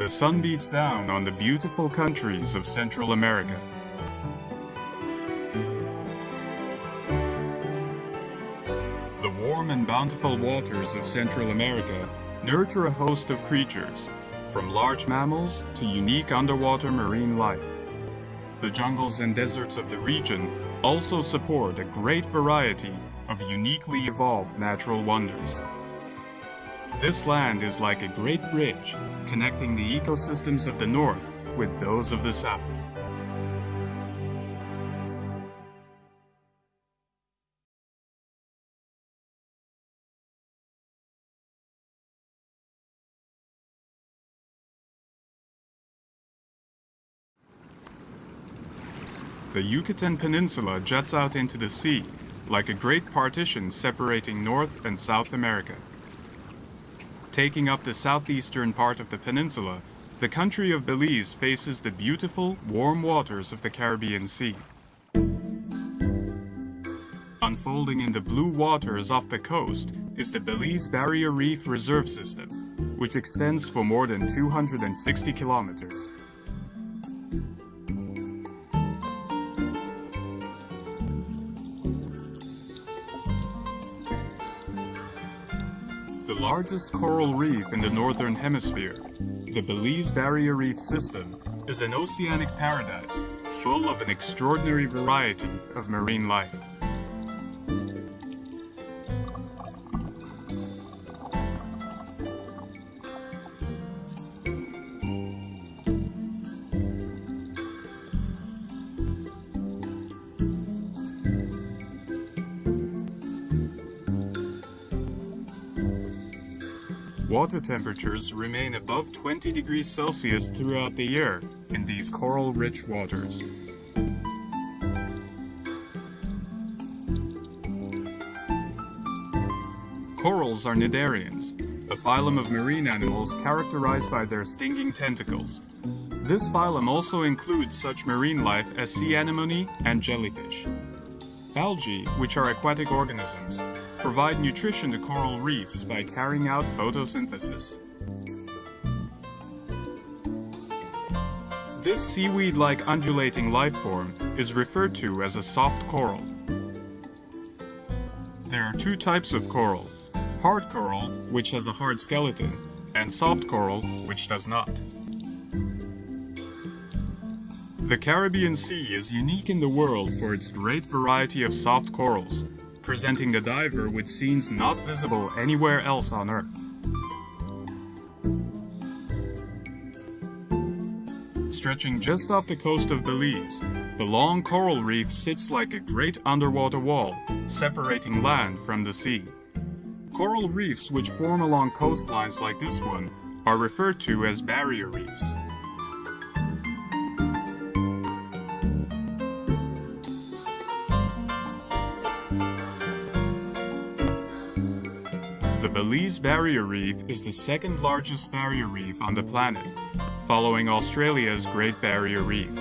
The sun beats down on the beautiful countries of Central America. The warm and bountiful waters of Central America nurture a host of creatures, from large mammals to unique underwater marine life. The jungles and deserts of the region also support a great variety of uniquely evolved natural wonders. This land is like a great bridge connecting the ecosystems of the north with those of the south. The Yucatan Peninsula juts out into the sea like a great partition separating North and South America. Taking up the southeastern part of the peninsula, the country of Belize faces the beautiful, warm waters of the Caribbean Sea. Unfolding in the blue waters off the coast is the Belize Barrier Reef Reserve System, which extends for more than 260 kilometers. Largest coral reef in the northern hemisphere, the Belize Barrier Reef System is an oceanic paradise full of an extraordinary variety of marine life. Temperatures remain above 20 degrees Celsius throughout the year in these coral-rich waters. Corals are cnidarians, a phylum of marine animals characterized by their stinging tentacles. This phylum also includes such marine life as sea anemone and jellyfish. Algae, which are aquatic organisms, provide nutrition to coral reefs by carrying out photosynthesis. This seaweed-like undulating life form is referred to as a soft coral. There are two types of coral, hard coral, which has a hard skeleton, and soft coral, which does not. The Caribbean Sea is unique in the world for its great variety of soft corals, presenting the diver with scenes not visible anywhere else on Earth. Stretching just off the coast of Belize, the long coral reef sits like a great underwater wall, separating land from the sea. Coral reefs which form along coastlines like this one are referred to as barrier reefs. Belize Barrier Reef is the second largest barrier reef on the planet, following Australia's Great Barrier Reef.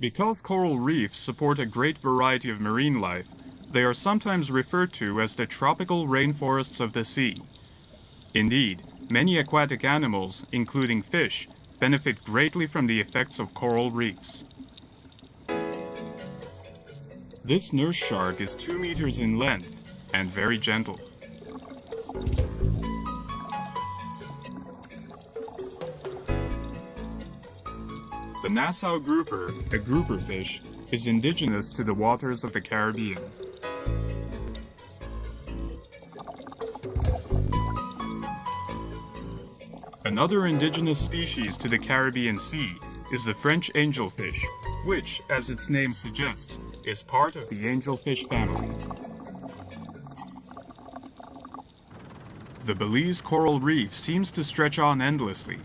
Because coral reefs support a great variety of marine life, they are sometimes referred to as the tropical rainforests of the sea. Indeed, many aquatic animals, including fish, benefit greatly from the effects of coral reefs. This nurse shark is 2 meters in length and very gentle. The Nassau grouper, a grouper fish, is indigenous to the waters of the Caribbean. Another indigenous species to the Caribbean Sea is the French angelfish, which, as its name suggests, is part of the angelfish family. The Belize coral reef seems to stretch on endlessly.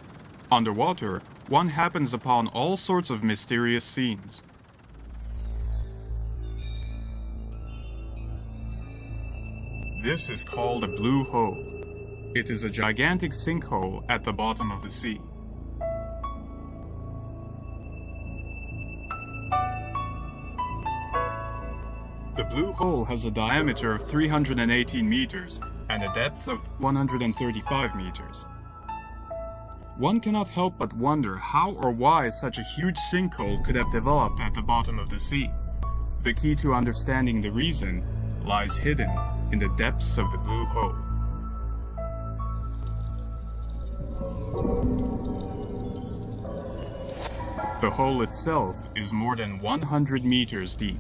Underwater, one happens upon all sorts of mysterious scenes. This is called a blue hole. It is a gigantic sinkhole at the bottom of the sea. The blue hole has a diameter of 318 meters and a depth of 135 meters. One cannot help but wonder how or why such a huge sinkhole could have developed at the bottom of the sea. The key to understanding the reason lies hidden in the depths of the blue hole. The hole itself is more than 100 meters deep.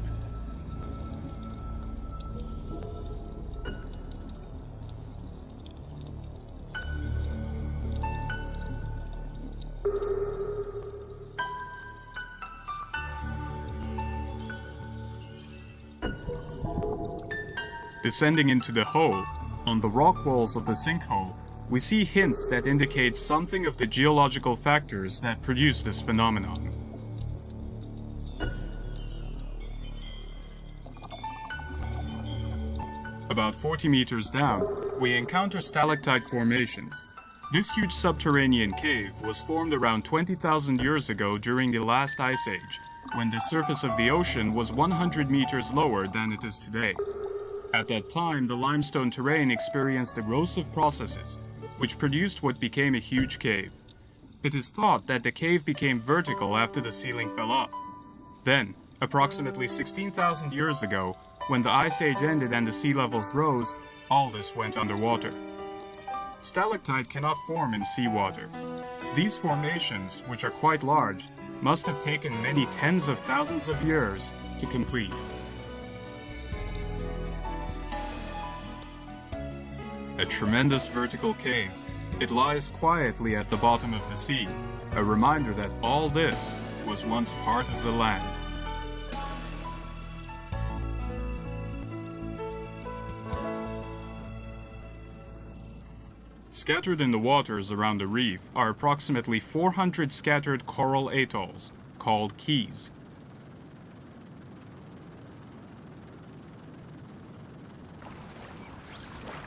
Descending into the hole, on the rock walls of the sinkhole, we see hints that indicate something of the geological factors that produce this phenomenon. About 40 meters down, we encounter stalactite formations. This huge subterranean cave was formed around 20,000 years ago during the last ice age, when the surface of the ocean was 100 meters lower than it is today. At that time, the limestone terrain experienced erosive processes, which produced what became a huge cave. It is thought that the cave became vertical after the ceiling fell off. Then, approximately 16,000 years ago, when the Ice Age ended and the sea levels rose, all this went underwater. Stalactite cannot form in seawater. These formations, which are quite large, must have taken many tens of thousands of years to complete. A tremendous vertical cave. It lies quietly at the bottom of the sea, a reminder that all this was once part of the land. Scattered in the waters around the reef are approximately 400 scattered coral atolls, called keys.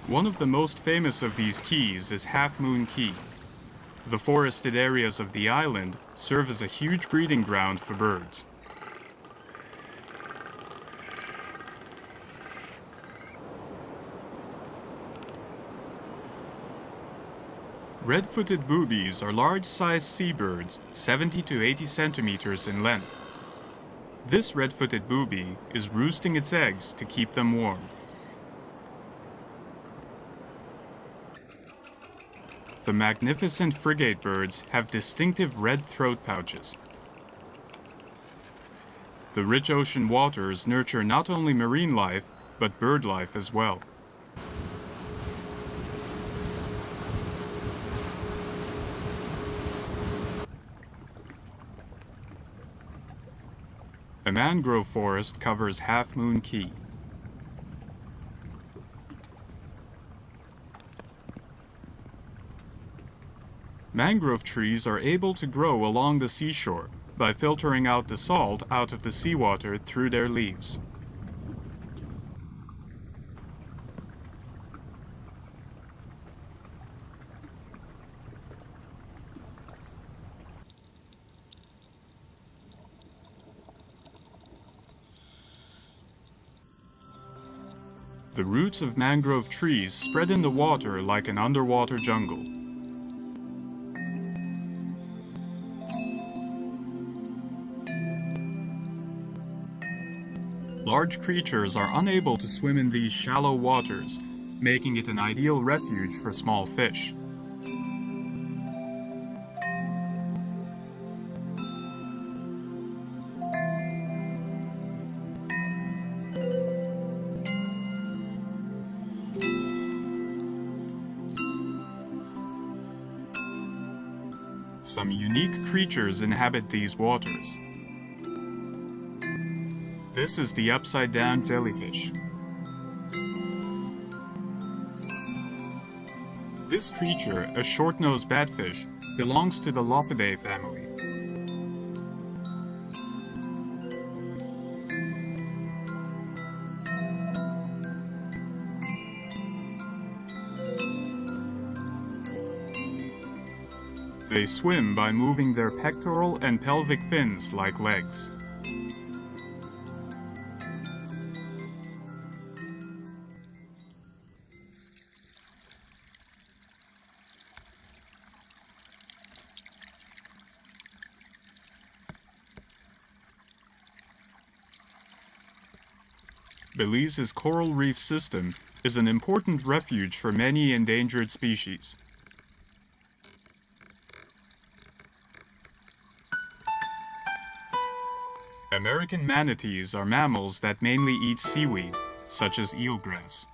One of the most famous of these keys is Half Moon Caye. The forested areas of the island serve as a huge breeding ground for birds. Red-footed boobies are large-sized seabirds, 70 to 80 centimeters in length. This red-footed booby is roosting its eggs to keep them warm. The magnificent frigate birds have distinctive red throat pouches. The rich ocean waters nurture not only marine life, but bird life as well. A mangrove forest covers Half Moon Caye. Mangrove trees are able to grow along the seashore by filtering out the salt out of the seawater through their leaves. The roots of mangrove trees spread in the water like an underwater jungle. Large creatures are unable to swim in these shallow waters, making it an ideal refuge for small fish. Some unique creatures inhabit these waters. This is the upside down jellyfish. This creature, a short-nosed batfish, belongs to the Lophiidae family. They swim by moving their pectoral and pelvic fins like legs. Belize's coral reef system is an important refuge for many endangered species. American manatees are mammals that mainly eat seaweed, such as eelgrass.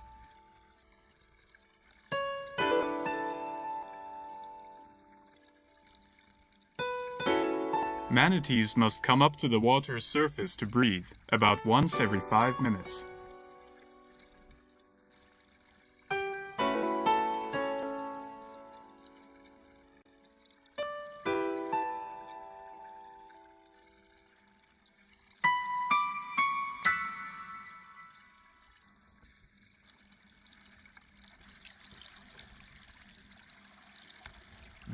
Manatees must come up to the water's surface to breathe about once every five minutes.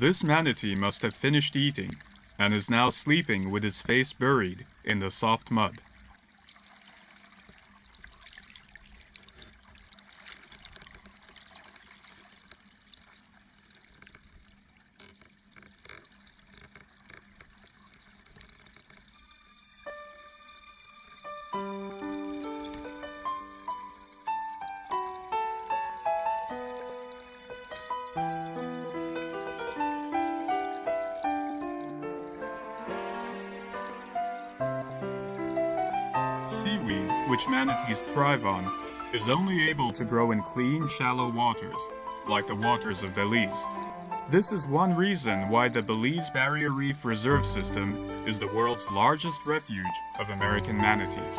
This manatee must have finished eating and is now sleeping with its face buried in the soft mud. Manatees thrive on, is only able to grow in clean, shallow waters, like the waters of Belize. This is one reason why the Belize Barrier Reef Reserve System is the world's largest refuge of American manatees.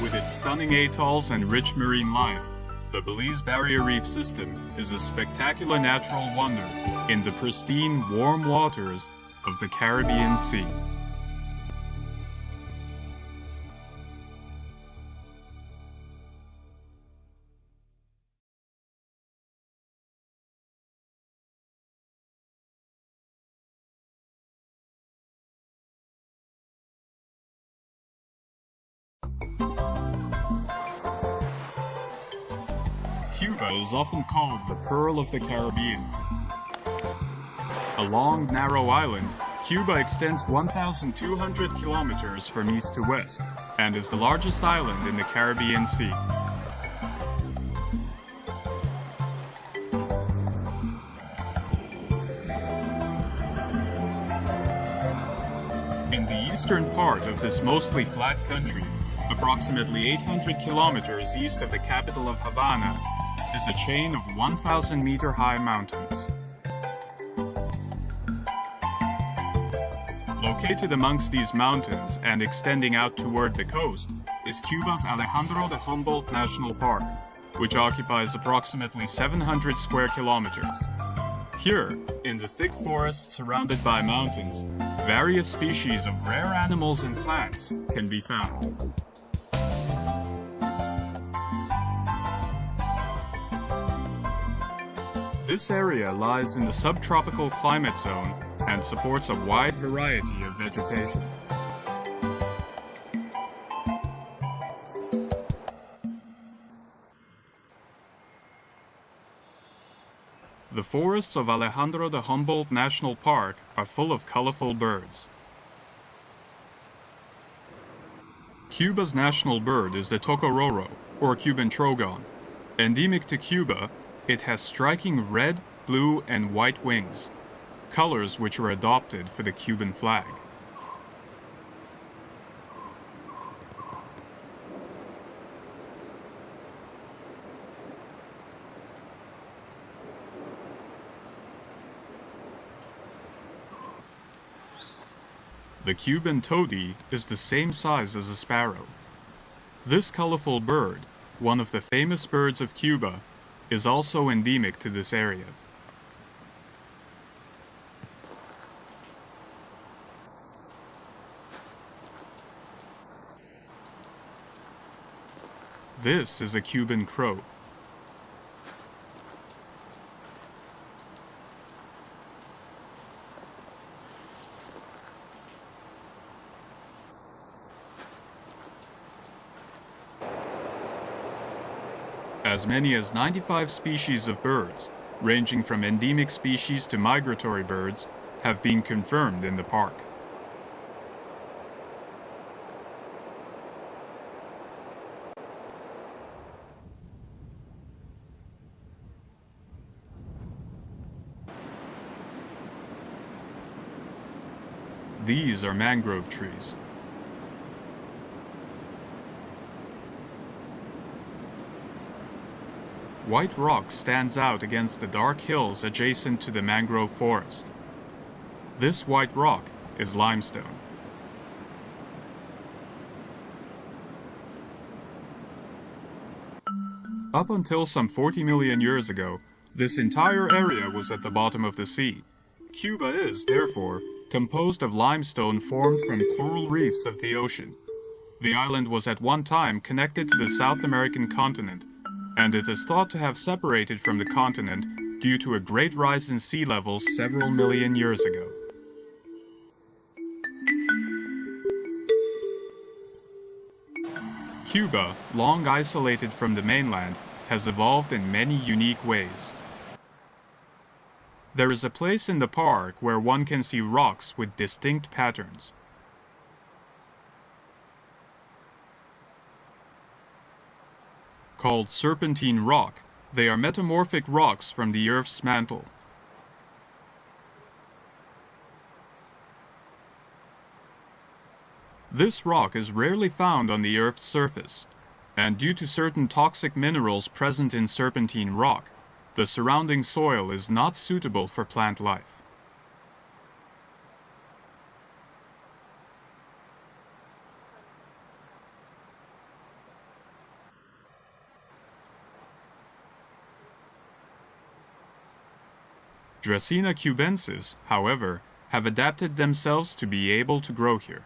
With its stunning atolls and rich marine life, the Belize Barrier Reef System is a spectacular natural wonder in the pristine, warm waters of the Caribbean Sea. Often called the Pearl of the Caribbean. A long, narrow island, Cuba extends 1,200 kilometers from east to west and is the largest island in the Caribbean Sea. In the eastern part of this mostly flat country, approximately 800 kilometers east of the capital of Havana, is a chain of 1,000 meter high mountains. Located amongst these mountains and extending out toward the coast is Cuba's Alejandro de Humboldt National Park, which occupies approximately 700 square kilometers. Here, in the thick forest surrounded by mountains, various species of rare animals and plants can be found. This area lies in the subtropical climate zone and supports a wide variety of vegetation. The forests of Alejandro de Humboldt National Park are full of colorful birds. Cuba's national bird is the tocororo, or Cuban trogon. Endemic to Cuba, it has striking red, blue, and white wings, colors which were adopted for the Cuban flag. The Cuban tody is the same size as a sparrow. This colorful bird, one of the famous birds of Cuba, is also endemic to this area. This is a Cuban crow. As many as 95 species of birds, ranging from endemic species to migratory birds, have been confirmed in the park. These are mangrove trees. White rock stands out against the dark hills adjacent to the mangrove forest. This white rock is limestone. Up until some 40 million years ago, this entire area was at the bottom of the sea. Cuba is, therefore, composed of limestone formed from coral reefs of the ocean. The island was at one time connected to the South American continent, and it is thought to have separated from the continent due to a great rise in sea levels several million years ago. Cuba, long isolated from the mainland, has evolved in many unique ways. There is a place in the park where one can see rocks with distinct patterns. Called serpentine rock, they are metamorphic rocks from the Earth's mantle. This rock is rarely found on the Earth's surface, and due to certain toxic minerals present in serpentine rock, the surrounding soil is not suitable for plant life. Dracaena cubensis, however, have adapted themselves to be able to grow here.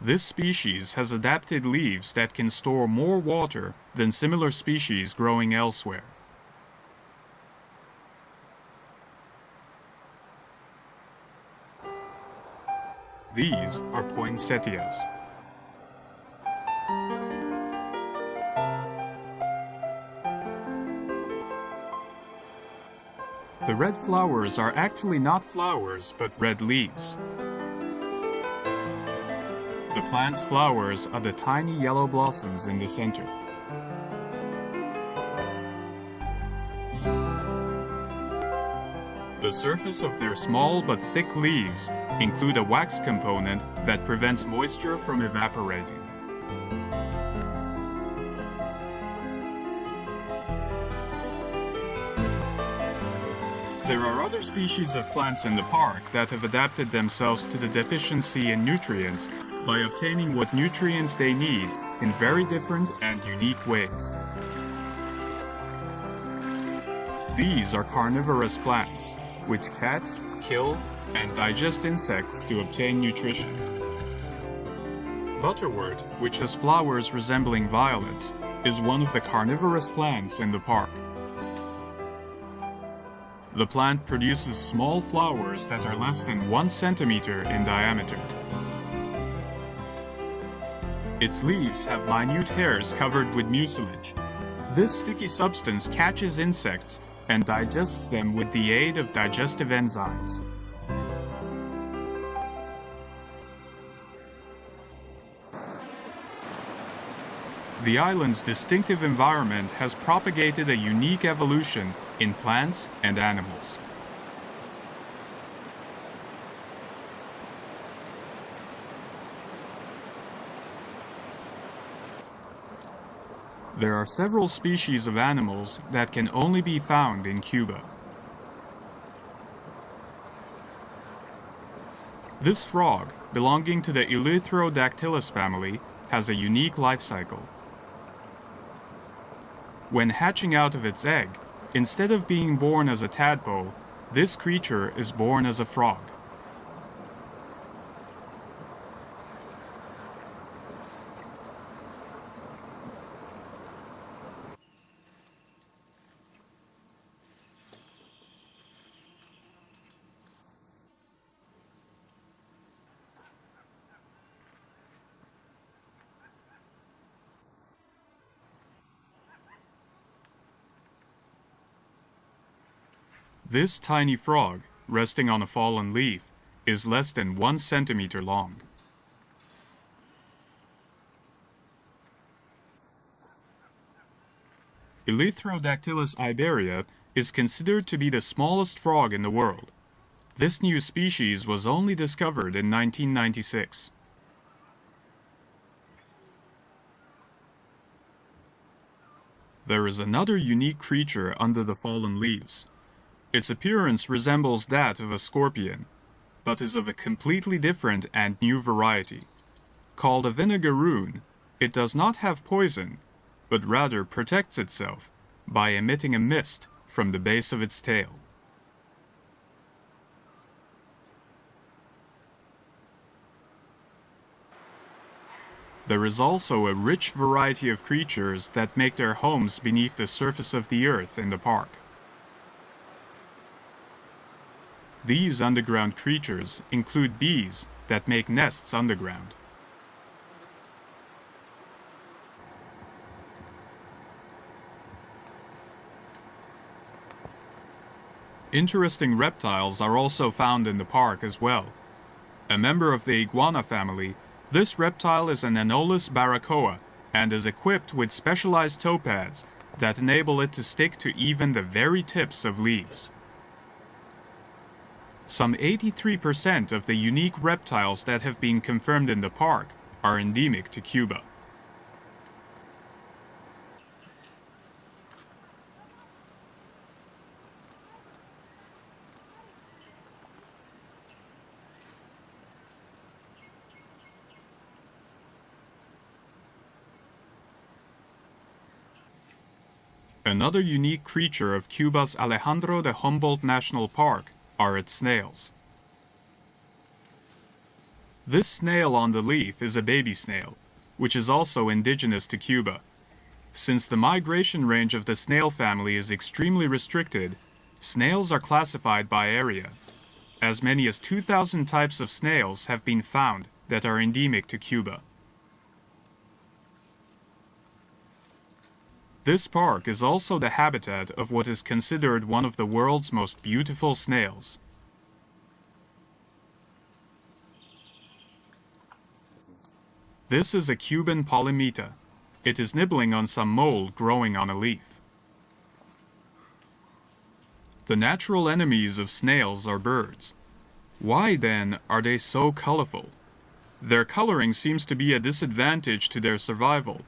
This species has adapted leaves that can store more water than similar species growing elsewhere. These are poinsettias. The red flowers are actually not flowers, but red leaves. The plant's flowers are the tiny yellow blossoms in the center. The surface of their small but thick leaves include a wax component that prevents moisture from evaporating. There are other species of plants in the park that have adapted themselves to the deficiency in nutrients by obtaining what nutrients they need in very different and unique ways. These are carnivorous plants, which catch, kill, and digest insects to obtain nutrition. Butterwort, which has flowers resembling violets, is one of the carnivorous plants in the park. The plant produces small flowers that are less than one centimeter in diameter. Its leaves have minute hairs covered with mucilage. This sticky substance catches insects and digests them with the aid of digestive enzymes. The island's distinctive environment has propagated a unique evolution in plants and animals. There are several species of animals that can only be found in Cuba. This frog, belonging to the Eleutherodactylus family, has a unique life cycle. When hatching out of its egg, instead of being born as a tadpole, this creature is born as a frog. This tiny frog, resting on a fallen leaf, is less than one centimeter long. Eleutherodactylus iberia is considered to be the smallest frog in the world. This new species was only discovered in 1996. There is another unique creature under the fallen leaves. Its appearance resembles that of a scorpion, but is of a completely different and new variety. Called a vinegaroon, it does not have poison, but rather protects itself by emitting a mist from the base of its tail. There is also a rich variety of creatures that make their homes beneath the surface of the earth in the park. These underground creatures include bees that make nests underground. Interesting reptiles are also found in the park as well. A member of the iguana family, this reptile is an Anolis baracoa and is equipped with specialized toe pads that enable it to stick to even the very tips of leaves. Some 83% of the unique reptiles that have been confirmed in the park are endemic to Cuba. Another unique creature of Cuba's Alejandro de Humboldt National Park are its snails. This snail on the leaf is a baby snail, which is also indigenous to Cuba. Since the migration range of the snail family is extremely restricted, snails are classified by area. As many as 2,000 types of snails have been found that are endemic to Cuba. This park is also the habitat of what is considered one of the world's most beautiful snails. This is a Cuban Polymita. It is nibbling on some mold growing on a leaf. The natural enemies of snails are birds. Why, then, are they so colorful? Their coloring seems to be a disadvantage to their survival,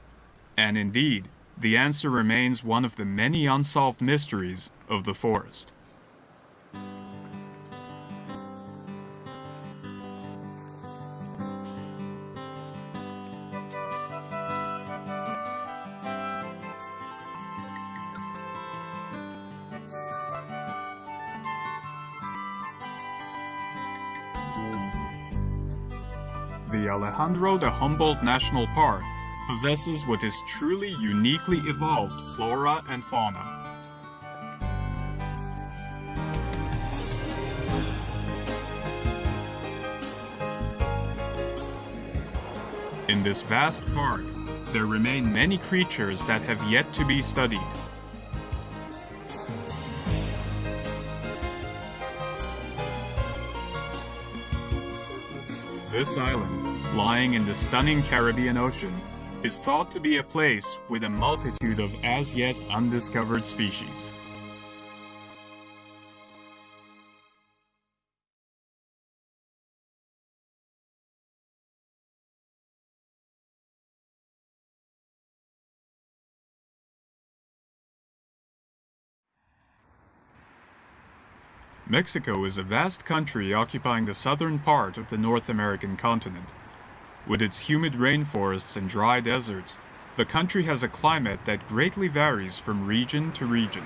and indeed, the answer remains one of the many unsolved mysteries of the forest. The Alejandro de Humboldt National Park possesses what is truly uniquely evolved flora and fauna. In this vast park, there remain many creatures that have yet to be studied. This island, lying in the stunning Caribbean Ocean, is thought to be a place with a multitude of as yet undiscovered species. Mexico is a vast country occupying the southern part of the North American continent. With its humid rainforests and dry deserts, the country has a climate that greatly varies from region to region.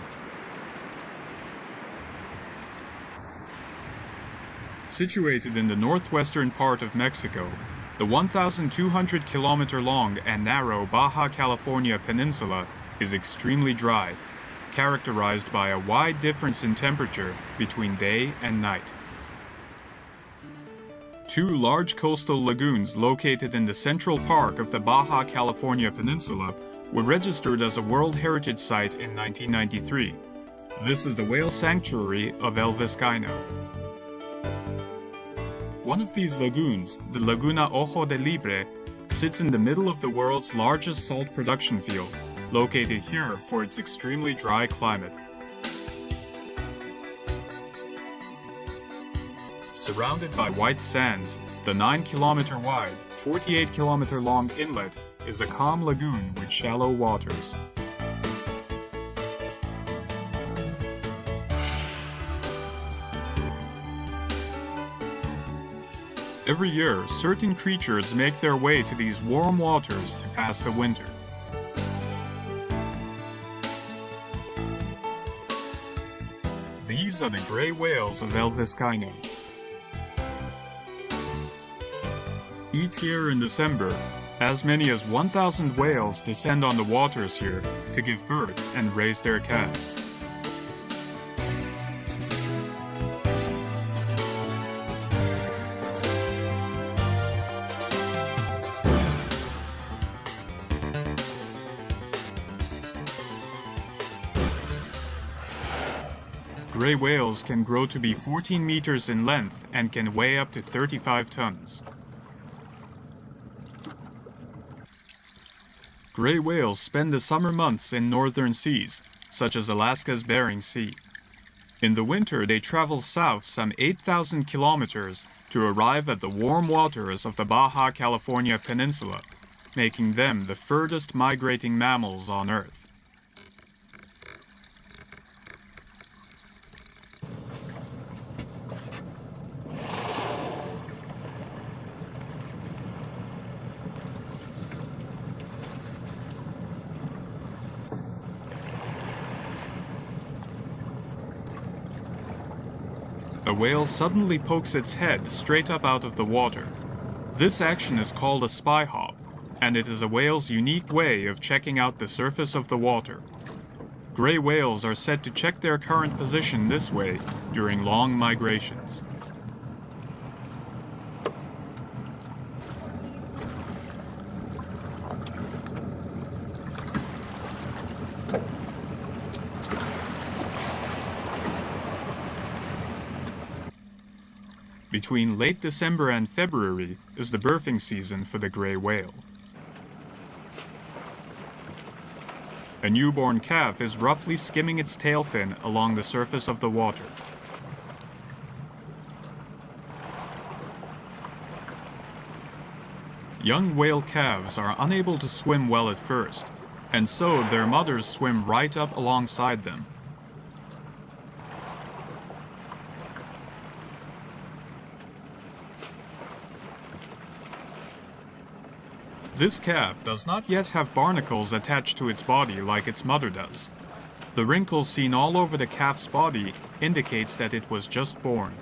Situated in the northwestern part of Mexico, the 1,200 kilometer long and narrow Baja California Peninsula is extremely dry, characterized by a wide difference in temperature between day and night. Two large coastal lagoons located in the central park of the Baja California Peninsula were registered as a World Heritage Site in 1993. This is the whale sanctuary of El Vizcaino. One of these lagoons, the Laguna Ojo de Liebre, sits in the middle of the world's largest salt production field, located here for its extremely dry climate. Surrounded by white sands, the 9 kilometer wide, 48 kilometer long inlet is a calm lagoon with shallow waters. Every year, certain creatures make their way to these warm waters to pass the winter. These are the gray whales of El. Each year in December, as many as 1,000 whales descend on the waters here to give birth and raise their calves. Gray whales can grow to be 14 meters in length and can weigh up to 35 tons. Gray whales spend the summer months in northern seas, such as Alaska's Bering Sea. In the winter, they travel south some 8,000 kilometers to arrive at the warm waters of the Baja California Peninsula, making them the furthest migrating mammals on Earth. A whale suddenly pokes its head straight up out of the water. This action is called a spy hop, and it is a whale's unique way of checking out the surface of the water. Gray whales are said to check their current position this way during long migrations. Between late December and February is the birthing season for the gray whale. A newborn calf is roughly skimming its tail fin along the surface of the water. Young whale calves are unable to swim well at first, and so their mothers swim right up alongside them. This calf does not yet have barnacles attached to its body like its mother does. The wrinkles seen all over the calf's body indicates that it was just born.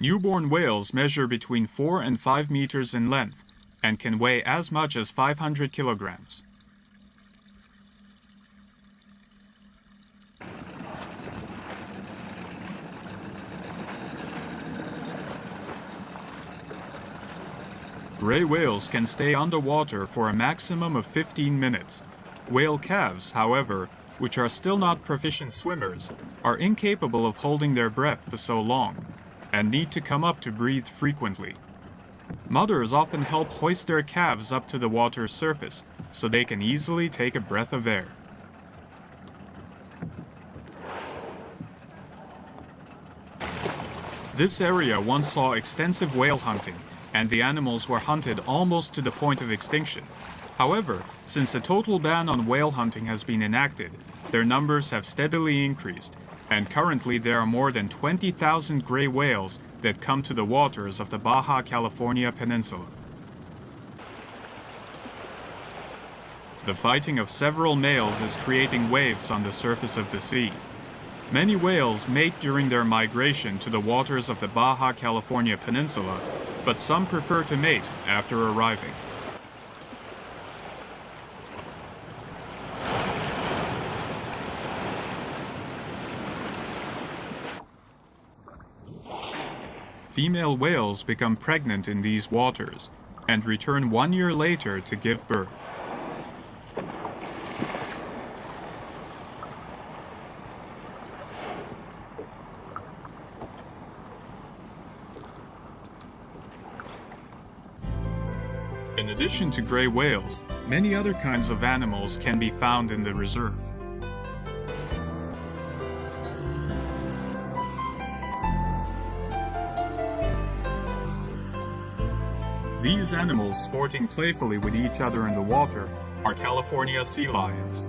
Newborn whales measure between 4 and 5 meters in length and can weigh as much as 500 kilograms. Gray whales can stay underwater for a maximum of 15 minutes. Whale calves, however, which are still not proficient swimmers, are incapable of holding their breath for so long, and need to come up to breathe frequently. Mothers often help hoist their calves up to the water's surface, so they can easily take a breath of air. This area once saw extensive whale hunting, and the animals were hunted almost to the point of extinction. However, since a total ban on whale hunting has been enacted, their numbers have steadily increased, and currently there are more than 20,000 gray whales that come to the waters of the Baja California Peninsula. The fighting of several males is creating waves on the surface of the sea. Many whales mate during their migration to the waters of the Baja California Peninsula but some prefer to mate after arriving. Female whales become pregnant in these waters and return one year later to give birth. In addition to gray whales, many other kinds of animals can be found in the reserve. These animals sporting playfully with each other in the water are California sea lions.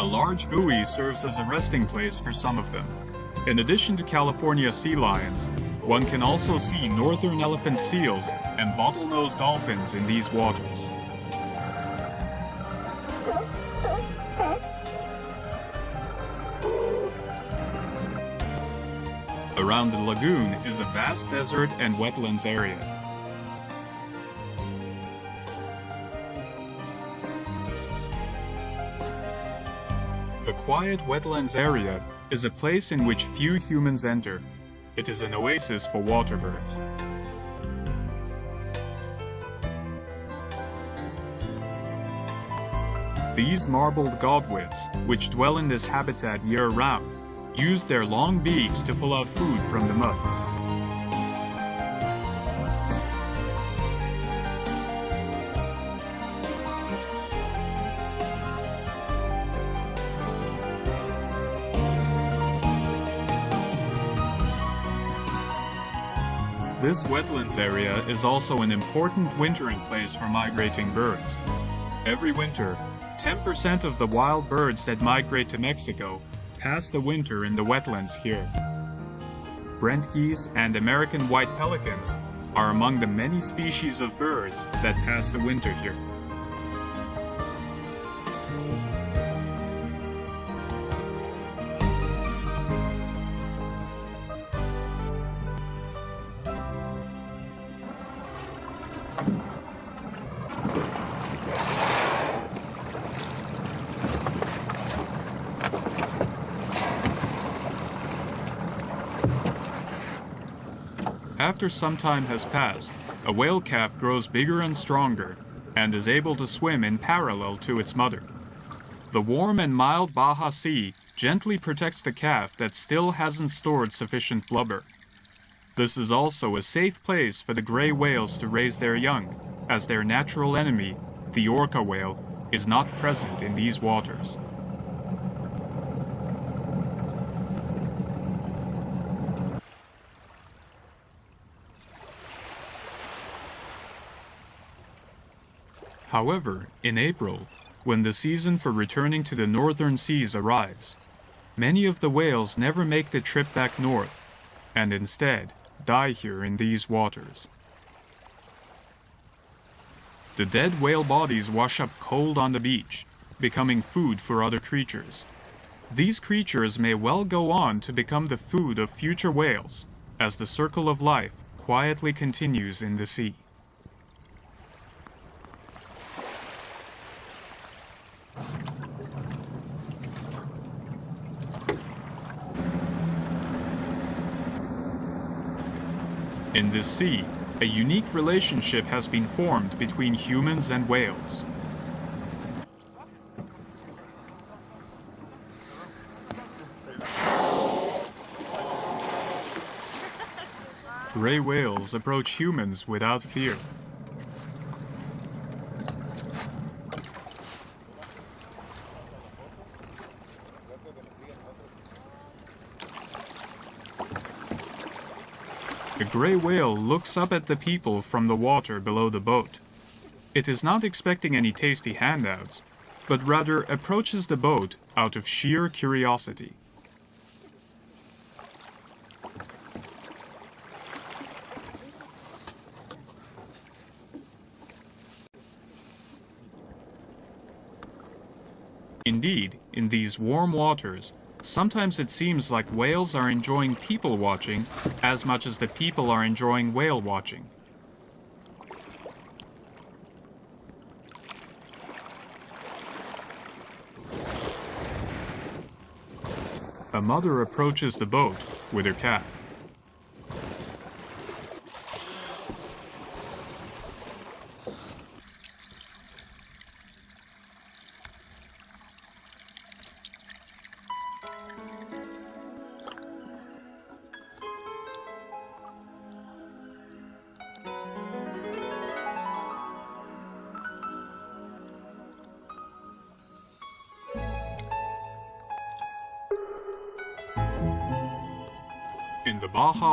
A large buoy serves as a resting place for some of them. In addition to California sea lions, one can also see northern elephant seals and bottlenose dolphins in these waters. Around the lagoon is a vast desert and wetlands area. The quiet wetlands area is a place in which few humans enter. It is an oasis for water birds. These marbled godwits, which dwell in this habitat year-round, use their long beaks to pull out food from the mud. This wetlands area is also an important wintering place for migrating birds. Every winter, 10% of the wild birds that migrate to Mexico pass the winter in the wetlands here. Brent geese and American white pelicans are among the many species of birds that pass the winter here. After some time has passed, a whale calf grows bigger and stronger and is able to swim in parallel to its mother. The warm and mild Baja Sea gently protects the calf that still hasn't stored sufficient blubber. This is also a safe place for the gray whales to raise their young, as their natural enemy, the orca whale, is not present in these waters. However, in April, when the season for returning to the northern seas arrives, many of the whales never make the trip back north, and instead die here in these waters. The dead whale bodies wash up cold on the beach, becoming food for other creatures. These creatures may well go on to become the food of future whales, as the circle of life quietly continues in the sea. In this sea, a unique relationship has been formed between humans and whales. Gray whales approach humans without fear. Gray whale looks up at the people from the water below the boat. It is not expecting any tasty handouts, but rather approaches the boat out of sheer curiosity. Indeed, in these warm waters, sometimes it seems like whales are enjoying people watching as much as the people are enjoying whale watching. A mother approaches the boat with her calf.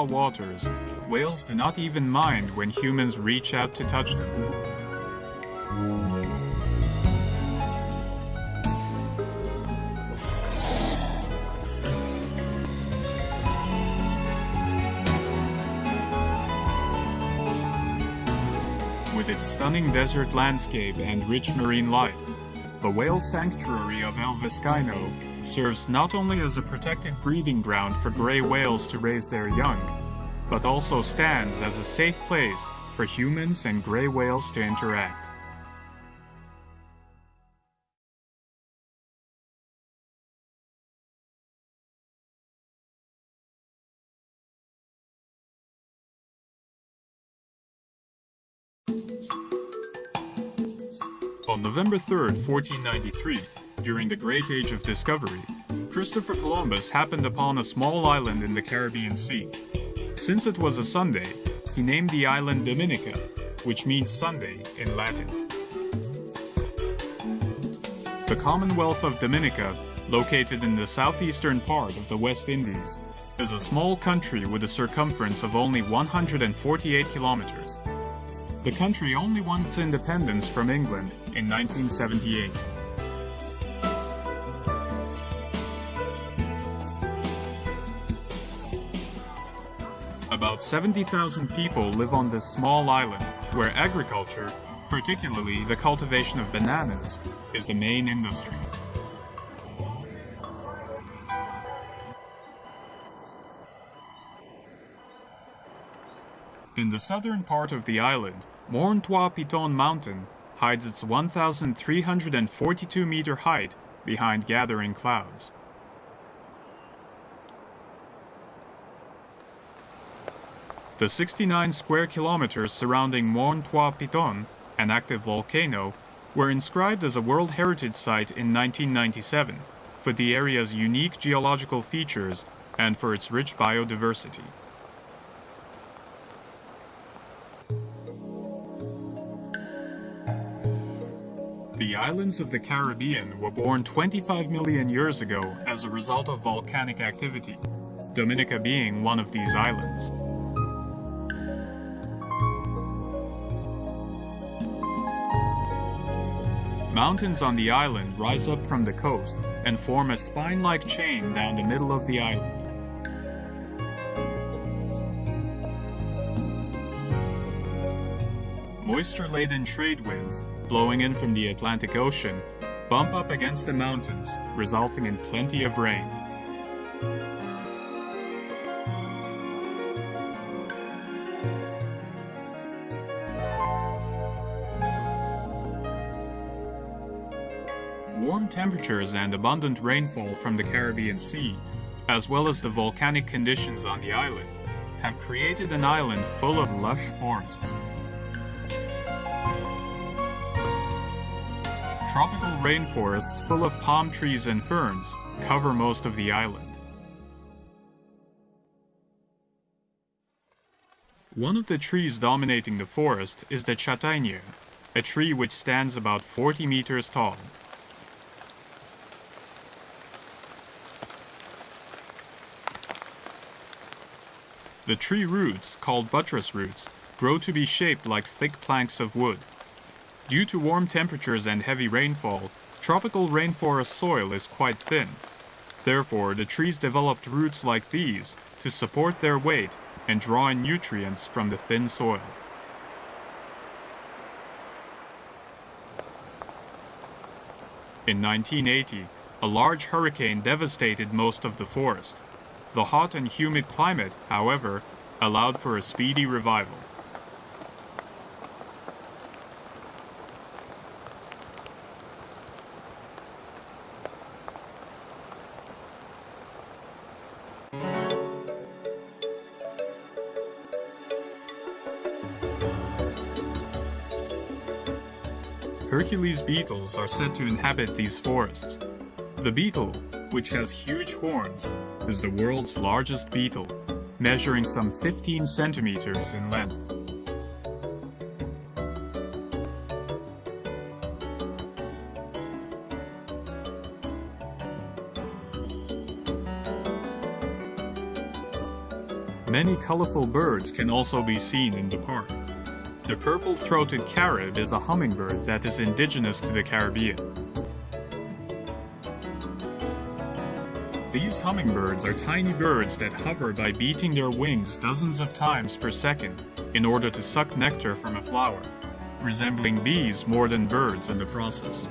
Waters, whales do not even mind when humans reach out to touch them. With its stunning desert landscape and rich marine life, the whale sanctuary of El Vizcaino serves not only as a protected breeding ground for gray whales to raise their young, but also stands as a safe place for humans and gray whales to interact. On November 3, 1493, during the Great Age of Discovery, Christopher Columbus happened upon a small island in the Caribbean Sea. Since it was a Sunday, he named the island Dominica, which means Sunday in Latin. The Commonwealth of Dominica, located in the southeastern part of the West Indies, is a small country with a circumference of only 148 kilometers. The country only won its independence from England in 1978. About 70,000 people live on this small island, where agriculture, particularly the cultivation of bananas, is the main industry. In the southern part of the island, Morne Trois Pitons Mountain hides its 1,342 meter height behind gathering clouds. The 69 square kilometers surrounding Morne Trois Pitons, an active volcano, were inscribed as a World Heritage Site in 1997 for the area's unique geological features and for its rich biodiversity. The islands of the Caribbean were born 25 million years ago as a result of volcanic activity, Dominica being one of these islands. Mountains on the island rise up from the coast and form a spine-like chain down the middle of the island. Moisture-laden trade winds, blowing in from the Atlantic Ocean, bump up against the mountains, resulting in plenty of rain. Temperatures and abundant rainfall from the Caribbean Sea, as well as the volcanic conditions on the island, have created an island full of lush forests. Tropical rainforests full of palm trees and ferns cover most of the island. One of the trees dominating the forest is the châtaignier, a tree which stands about 40 meters tall. The tree roots, called buttress roots, grow to be shaped like thick planks of wood. Due to warm temperatures and heavy rainfall, tropical rainforest soil is quite thin. Therefore, the trees developed roots like these to support their weight and draw in nutrients from the thin soil. In 1980, a large hurricane devastated most of the forest. The hot and humid climate, however, allowed for a speedy revival. Hercules beetles are said to inhabit these forests. The beetle, which has huge horns, is the world's largest beetle, measuring some 15 centimeters in length. Many colorful birds can also be seen in the park. The purple-throated carib is a hummingbird that is indigenous to the Caribbean. These hummingbirds are tiny birds that hover by beating their wings dozens of times per second in order to suck nectar from a flower, resembling bees more than birds in the process.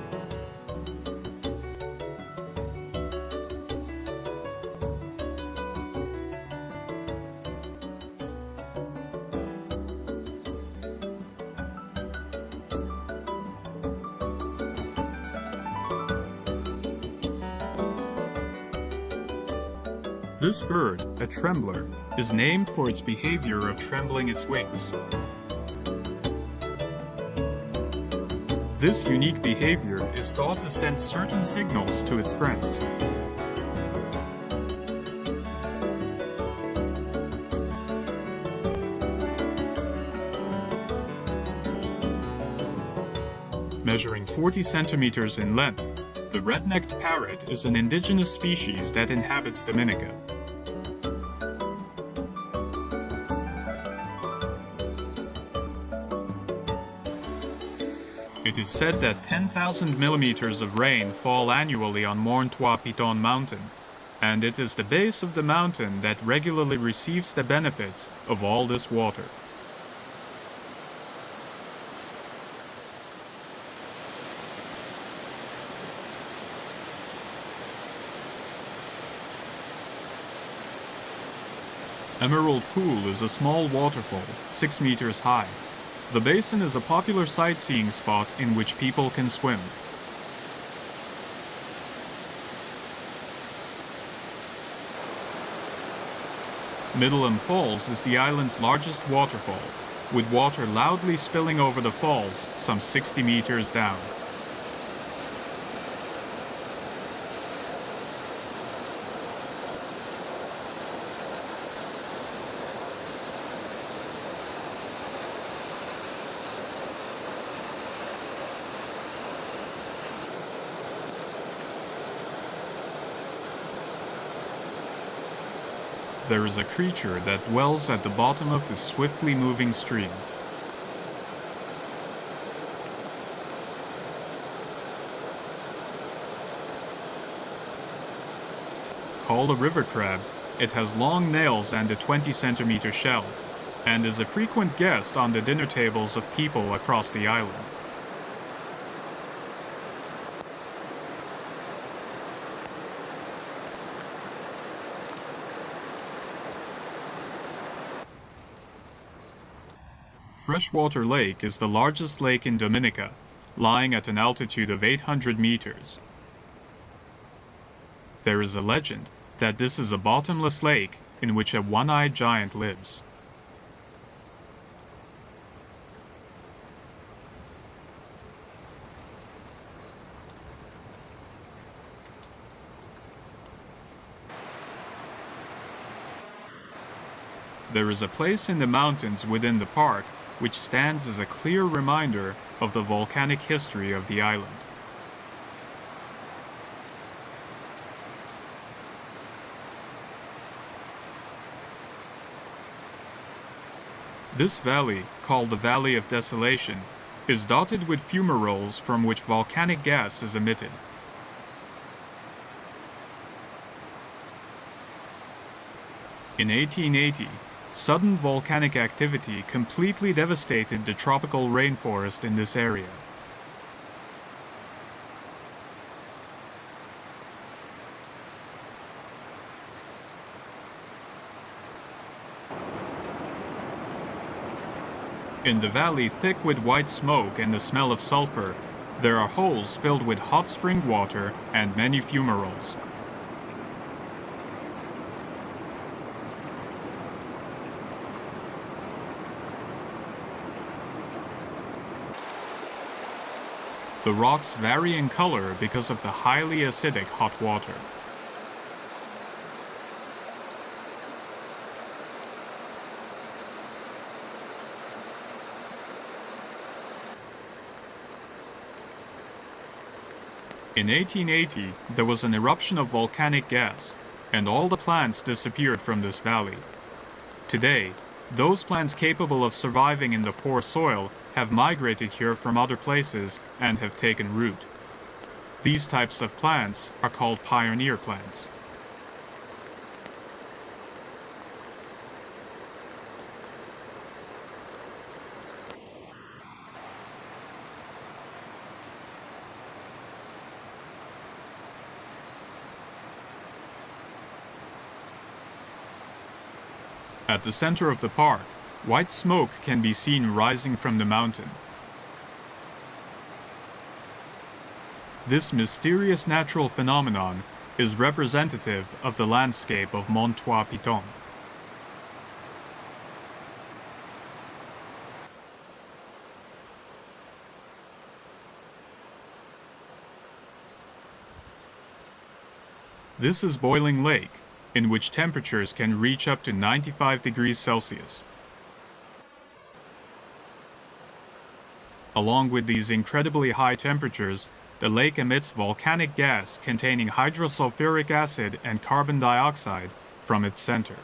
This bird, a trembler, is named for its behavior of trembling its wings. This unique behavior is thought to send certain signals to its friends. Measuring 40 centimeters in length, the red-necked parrot is an indigenous species that inhabits Dominica. It is said that 10,000 millimeters of rain fall annually on Morne Trois Pitons Mountain, and it is the base of the mountain that regularly receives the benefits of all this water. Emerald Pool is a small waterfall, 6 meters high. The basin is a popular sightseeing spot in which people can swim. Middleham Falls is the island's largest waterfall, with water loudly spilling over the falls some 60 meters down. There is a creature that dwells at the bottom of the swiftly moving stream. Called a river crab, it has long nails and a 20 centimeter shell, and is a frequent guest on the dinner tables of people across the island. Freshwater Lake is the largest lake in Dominica, lying at an altitude of 800 meters. There is a legend that this is a bottomless lake in which a one-eyed giant lives. There is a place in the mountains within the park which stands as a clear reminder of the volcanic history of the island. This valley, called the Valley of Desolation, is dotted with fumaroles from which volcanic gas is emitted. In 1880, Sudden volcanic activity completely devastated the tropical rainforest in this area. In the valley thick with white smoke and the smell of sulfur, there are holes filled with hot spring water and many fumaroles. The rocks vary in color because of the highly acidic hot water. In 1880, there was an eruption of volcanic gas, and all the plants disappeared from this valley. Today, those plants capable of surviving in the poor soil have migrated here from other places and have taken root. These types of plants are called pioneer plants. At the center of the park, white smoke can be seen rising from the mountain. This mysterious natural phenomenon is representative of the landscape of Morne Trois Pitons. This is Boiling Lake, in which temperatures can reach up to 95 degrees Celsius. Along with these incredibly high temperatures, the lake emits volcanic gas containing hydrosulfuric acid and carbon dioxide from its center.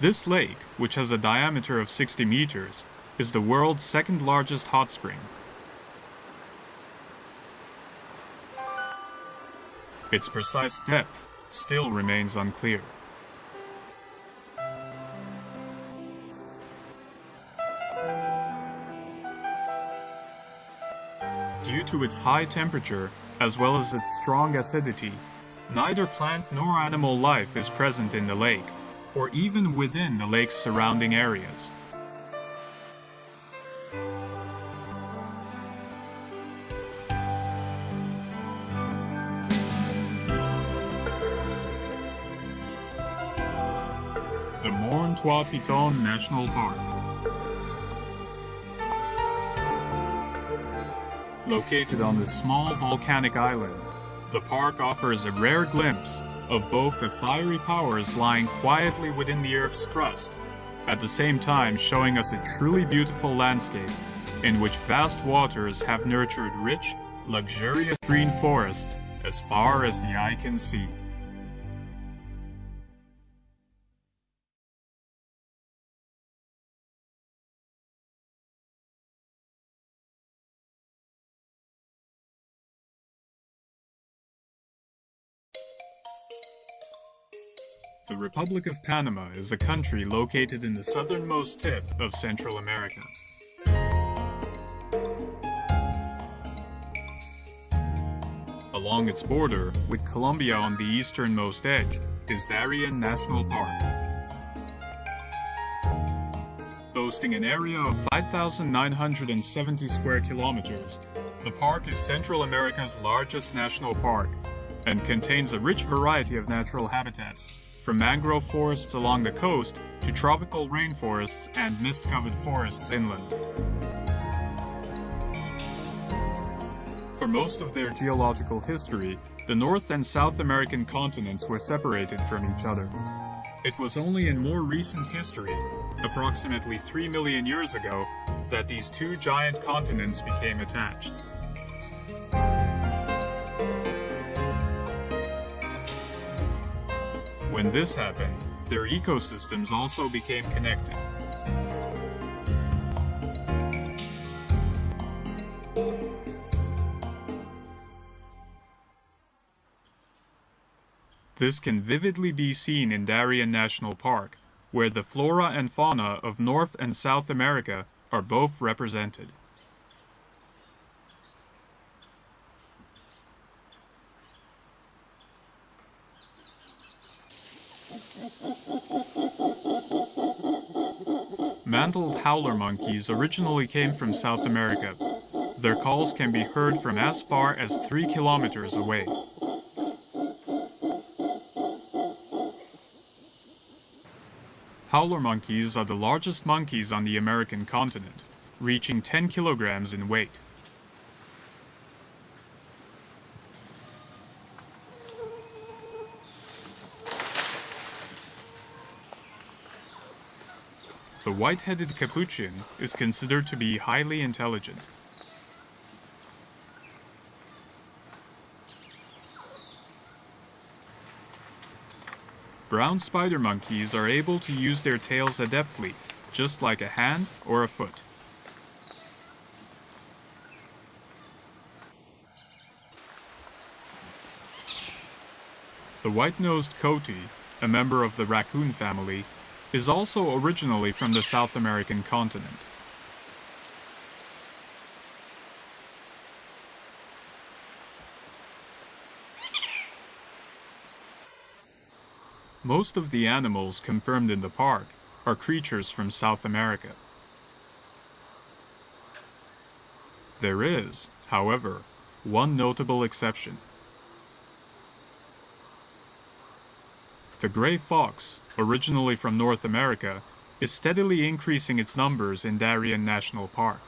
This lake, which has a diameter of 60 meters, is the world's second largest hot spring. Its precise depth still remains unclear. To its high temperature, as well as its strong acidity, neither plant nor animal life is present in the lake, or even within the lake's surrounding areas. The Morne Trois Pitons National Park. Located on this small volcanic island, the park offers a rare glimpse of both the fiery powers lying quietly within the Earth's crust, at the same time showing us a truly beautiful landscape in which vast waters have nurtured rich, luxurious green forests as far as the eye can see. The Republic of Panama is a country located in the southernmost tip of Central America. Along its border, with Colombia on the easternmost edge, is Darien National Park. Boasting an area of 5,970 square kilometers, the park is Central America's largest national park and contains a rich variety of natural habitats, from mangrove forests along the coast to tropical rainforests and mist-covered forests inland. For most of their geological history, the North and South American continents were separated from each other. It was only in more recent history, approximately 3 million years ago, that these two giant continents became attached. When this happened, their ecosystems also became connected. This can vividly be seen in Darien National Park, where the flora and fauna of North and South America are both represented. Mantled howler monkeys originally came from South America. Their calls can be heard from as far as 3 kilometers away. Howler monkeys are the largest monkeys on the American continent, reaching 10 kilograms in weight. The white-headed capuchin is considered to be highly intelligent. Brown spider monkeys are able to use their tails adeptly, just like a hand or a foot. The white-nosed coati, a member of the raccoon family, is also originally from the South American continent. Most of the animals confirmed in the park are creatures from South America. There is, however, one notable exception. The gray fox, originally from North America, is steadily increasing its numbers in Darien National Park.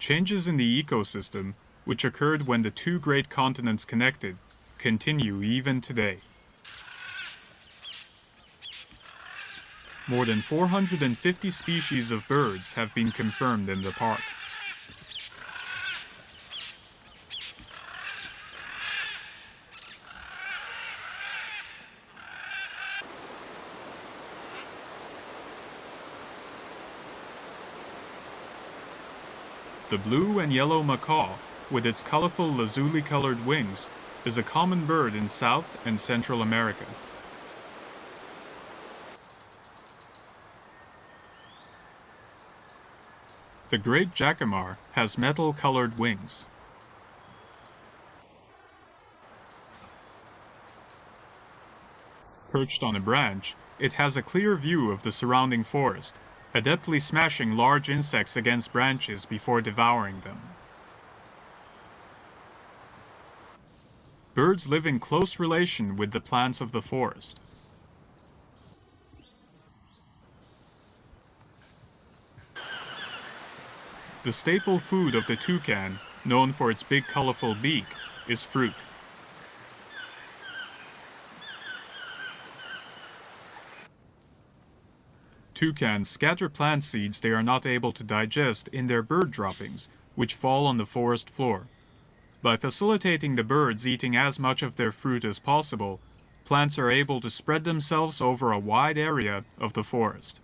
Changes in the ecosystem, which occurred when the two great continents connected, continue even today. More than 450 species of birds have been confirmed in the park. The blue and yellow macaw, with its colorful lazuli-colored wings, is a common bird in South and Central America. The great jacamar has metal-colored wings. Perched on a branch, it has a clear view of the surrounding forest, adeptly smashing large insects against branches before devouring them. Birds live in close relation with the plants of the forest. The staple food of the toucan, known for its big colorful beak, is fruit. Toucans scatter plant seeds they are not able to digest in their bird droppings, which fall on the forest floor. By facilitating the birds eating as much of their fruit as possible, plants are able to spread themselves over a wide area of the forest.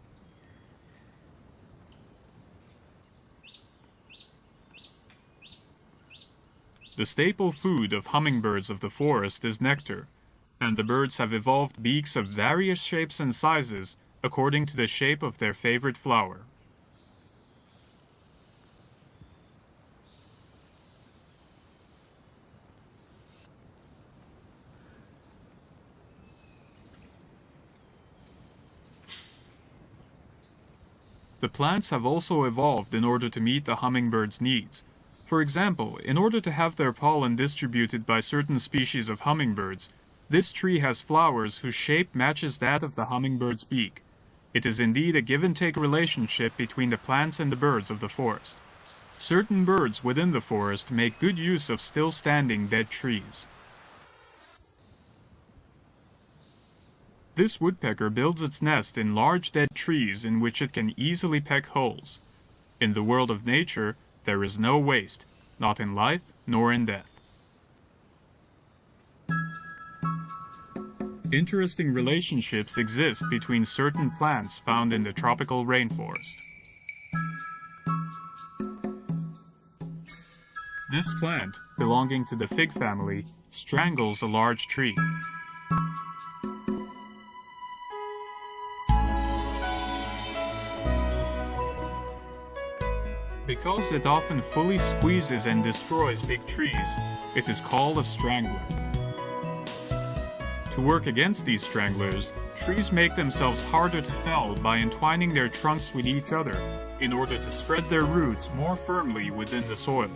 The staple food of hummingbirds of the forest is nectar, and the birds have evolved beaks of various shapes and sizes according to the shape of their favorite flower. The plants have also evolved in order to meet the hummingbird's needs. For example, in order to have their pollen distributed by certain species of hummingbirds, this tree has flowers whose shape matches that of the hummingbird's beak. It is indeed a give-and-take relationship between the plants and the birds of the forest. Certain birds within the forest make good use of still-standing dead trees. This woodpecker builds its nest in large dead trees in which it can easily peck holes. In the world of nature, there is no waste, not in life nor in death. Interesting relationships exist between certain plants found in the tropical rainforest. This plant, belonging to the fig family, strangles a large tree. Because it often fully squeezes and destroys big trees, it is called a strangler. To work against these stranglers, trees make themselves harder to fell by entwining their trunks with each other in order to spread their roots more firmly within the soil.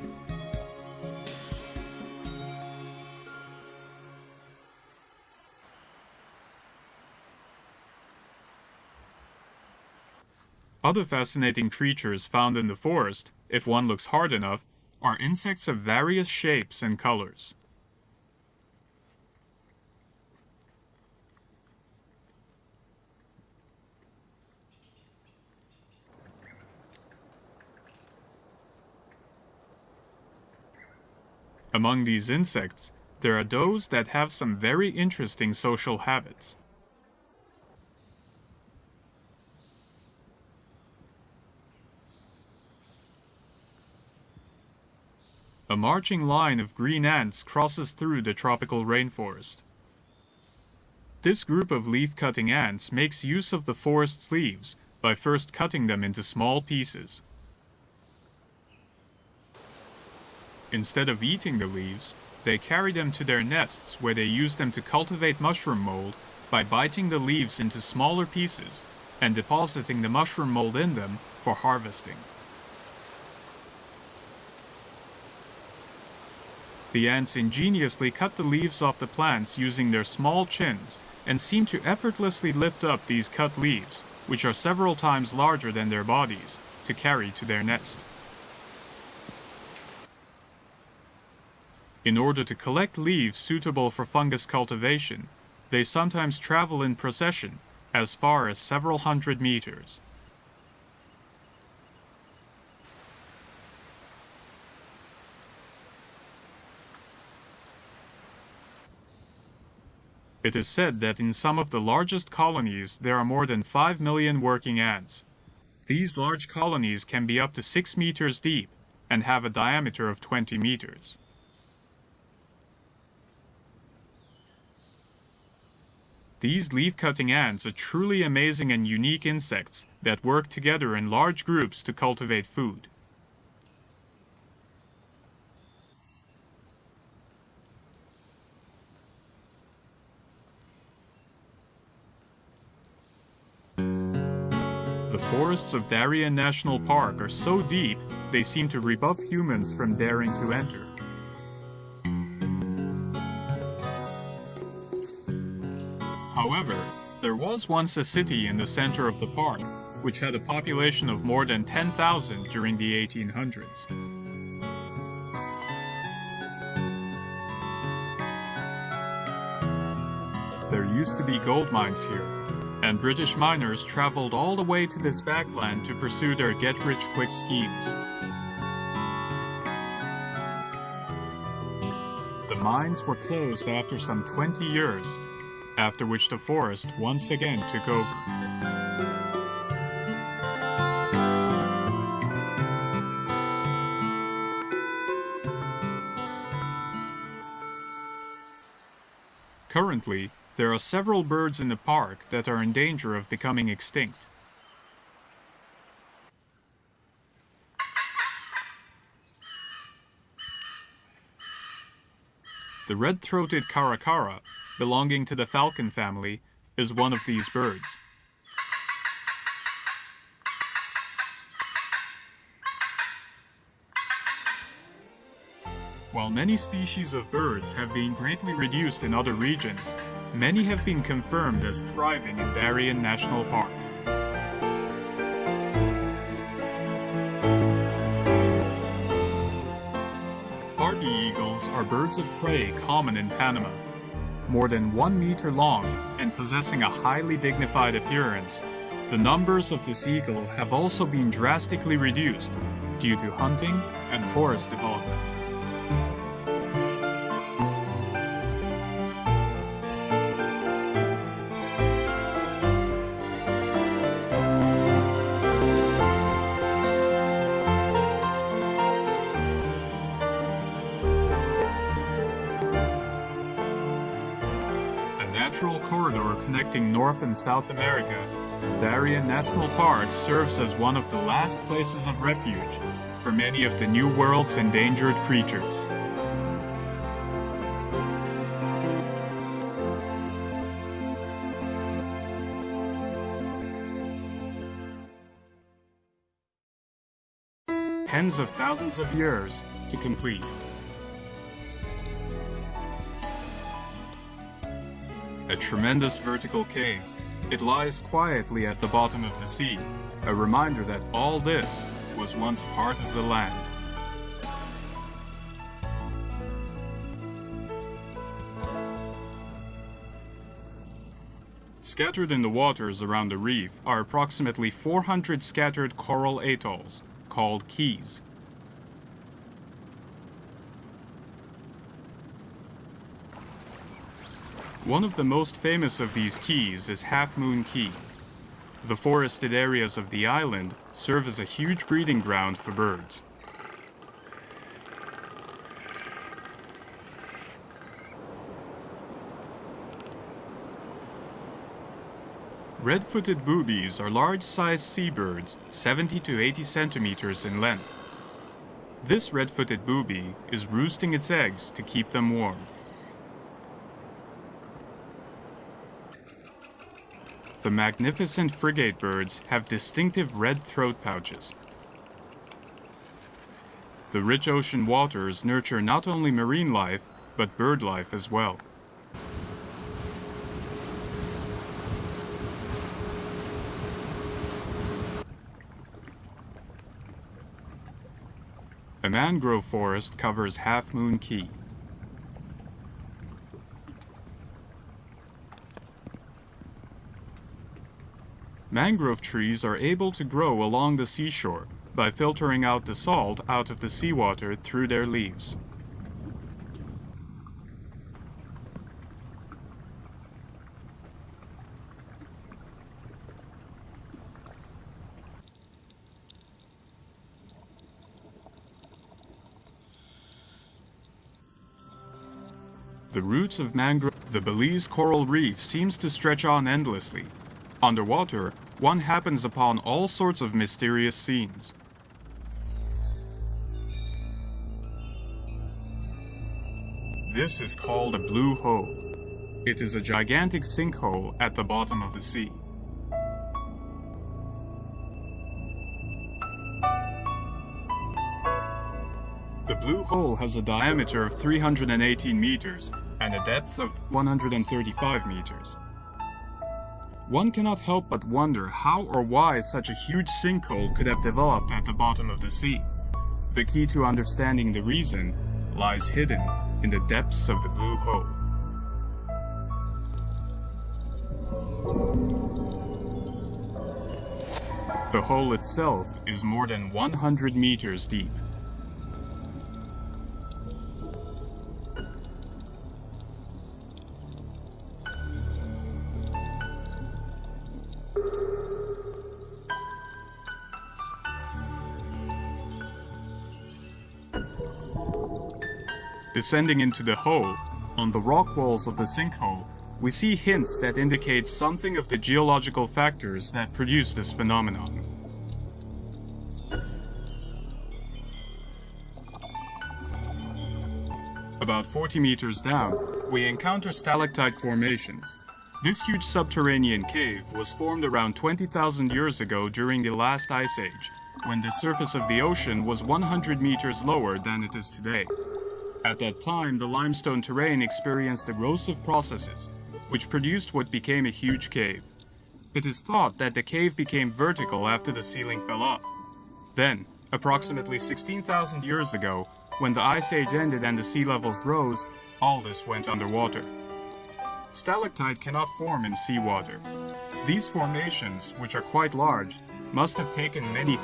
Other fascinating creatures found in the forest, if one looks hard enough, are insects of various shapes and colors. Among these insects, there are those that have some very interesting social habits. A marching line of green ants crosses through the tropical rainforest. This group of leaf-cutting ants makes use of the forest's leaves by first cutting them into small pieces. Instead of eating the leaves, they carry them to their nests where they use them to cultivate mushroom mold by biting the leaves into smaller pieces and depositing the mushroom mold in them for harvesting. The ants ingeniously cut the leaves off the plants using their small chins and seem to effortlessly lift up these cut leaves, which are several times larger than their bodies, to carry to their nest. In order to collect leaves suitable for fungus cultivation, they sometimes travel in procession as far as several hundred meters. It is said that in some of the largest colonies there are more than 5 million working ants. These large colonies can be up to 6 meters deep and have a diameter of 20 meters. These leaf-cutting ants are truly amazing and unique insects that work together in large groups to cultivate food. Forests of Darien National Park are so deep, they seem to rebuff humans from daring to enter. However, there was once a city in the center of the park, which had a population of more than 10,000 during the 1800s. There used to be gold mines here, and British miners traveled all the way to this backland to pursue their get-rich-quick schemes. The mines were closed after some 20 years, after which the forest once again took over. Currently, there are several birds in the park that are in danger of becoming extinct. The red-throated caracara, belonging to the falcon family, is one of these birds. While many species of birds have been greatly reduced in other regions, many have been confirmed as thriving in Darien National Park. Harpy eagles are birds of prey common in Panama. More than one meter long and possessing a highly dignified appearance, the numbers of this eagle have also been drastically reduced due to hunting and forest development. North and South America, Darien National Park serves as one of the last places of refuge for many of the New World's endangered creatures. Tens of thousands of years to complete. A tremendous vertical cave, it lies quietly at the bottom of the sea, a reminder that all this was once part of the land. Scattered in the waters around the reef are approximately 400 scattered coral atolls, called keys. One of the most famous of these keys is Half Moon Caye. The forested areas of the island serve as a huge breeding ground for birds. Red-footed boobies are large-sized seabirds, 70 to 80 centimeters in length. This red-footed booby is roosting its eggs to keep them warm. The magnificent frigate birds have distinctive red throat pouches. The rich ocean waters nurture not only marine life, but bird life as well. A mangrove forest covers Half Moon Caye. Mangrove trees are able to grow along the seashore by filtering out the salt out of the seawater through their leaves. The roots of mangrove, the Belize coral reef seems to stretch on endlessly. Underwater, one happens upon all sorts of mysterious scenes. This is called a blue hole. It is a gigantic sinkhole at the bottom of the sea. The blue hole has a diameter of 318 meters and a depth of 135 meters. One cannot help but wonder how or why such a huge sinkhole could have developed at the bottom of the sea. The key to understanding the reason lies hidden in the depths of the blue hole. The hole itself is more than 100 meters deep. Descending into the hole, on the rock walls of the sinkhole, we see hints that indicate something of the geological factors that produce this phenomenon. About 40 meters down, we encounter stalactite formations. This huge subterranean cave was formed around 20,000 years ago during the last ice age, when the surface of the ocean was 100 meters lower than it is today. At that time, the limestone terrain experienced erosive processes, which produced what became a huge cave. It is thought that the cave became vertical after the ceiling fell off. Then, approximately 16,000 years ago, when the Ice Age ended and the sea levels rose, all this went underwater. Stalactite cannot form in seawater. These formations, which are quite large, must have taken many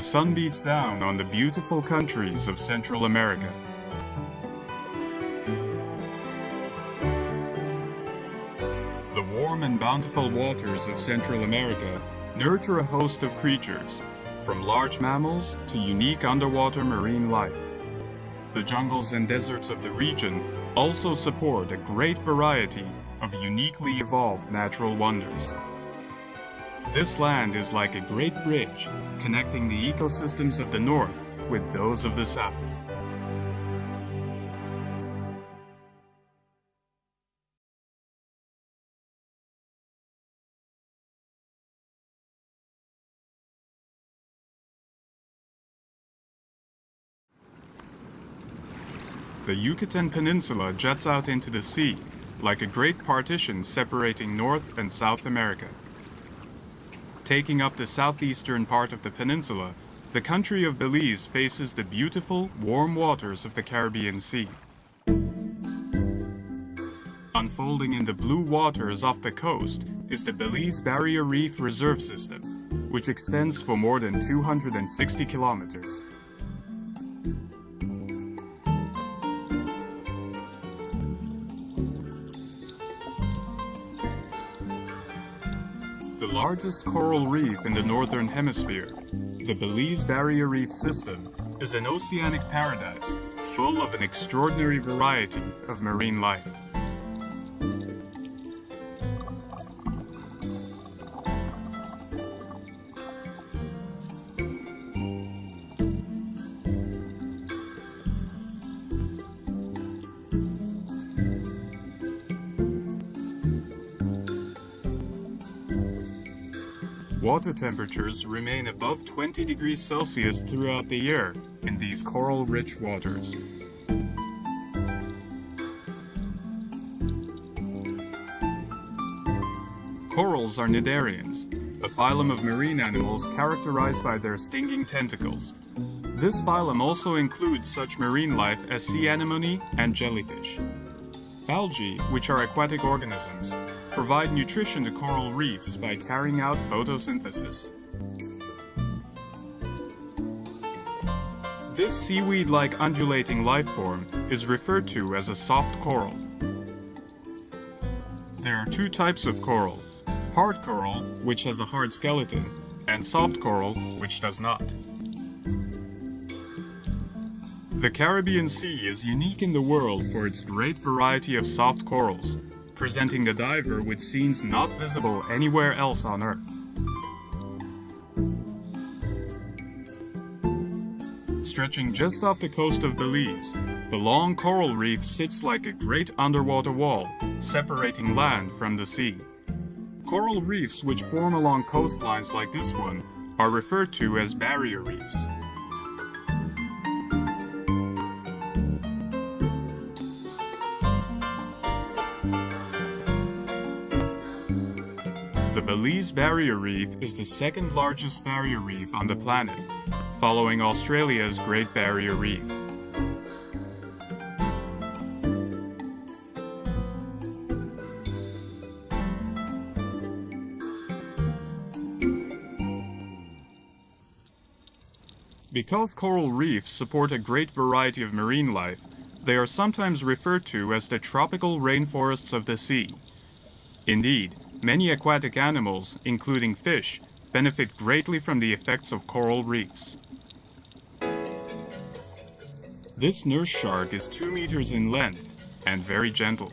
The sun beats down on the beautiful countries of Central America. The warm and bountiful waters of Central America nurture a host of creatures, from large mammals to unique underwater marine life. The jungles and deserts of the region also support a great variety of uniquely evolved natural wonders. This land is like a great bridge connecting the ecosystems of the north with those of the south. The Yucatan Peninsula juts out into the sea like a great partition separating North and South America. Taking up the southeastern part of the peninsula, the country of Belize faces the beautiful, warm waters of the Caribbean Sea. Unfolding in the blue waters off the coast is the Belize Barrier Reef Reserve System, which extends for more than 260 kilometers. Largest coral reef in the northern hemisphere, the Belize Barrier Reef System, is an oceanic paradise full of an extraordinary variety of marine life. Water temperatures remain above 20 degrees Celsius throughout the year in these coral-rich waters. Corals are cnidarians, a phylum of marine animals characterized by their stinging tentacles. This phylum also includes such marine life as sea anemone and jellyfish. Algae, which are aquatic organisms, provide nutrition to coral reefs by carrying out photosynthesis. This seaweed-like undulating life form is referred to as a soft coral. There are two types of coral, hard coral, which has a hard skeleton, and soft coral, which does not. The Caribbean Sea is unique in the world for its great variety of soft corals, presenting the diver with scenes not visible anywhere else on Earth. Stretching just off the coast of Belize, the long coral reef sits like a great underwater wall, separating land from the sea. Coral reefs which form along coastlines like this one are referred to as barrier reefs. Belize Barrier Reef is the second largest barrier reef on the planet, following Australia's Great Barrier Reef. Because coral reefs support a great variety of marine life, they are sometimes referred to as the tropical rainforests of the sea. Indeed, many aquatic animals, including fish, benefit greatly from the effects of coral reefs. This nurse shark is 2 meters in length and very gentle.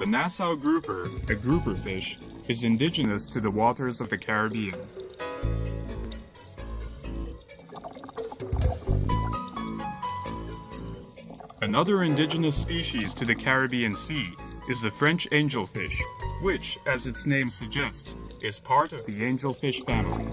The Nassau grouper, a grouper fish, is indigenous to the waters of the Caribbean. Another indigenous species to the Caribbean Sea is the French angelfish, which, as its name suggests, is part of the angelfish family.